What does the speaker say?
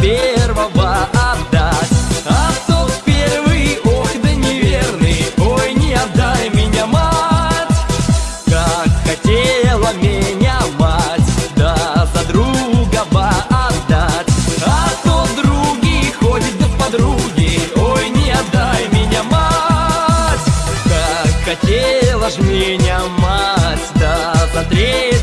первого отдать. А тот первый, ох да неверный Ой, не отдай меня, мать. Как хотела меня мать Да за друга бы отдать. А то другий ходит до подруги Ой, не отдай меня, мать. Как хотела ж меня мать Да за третий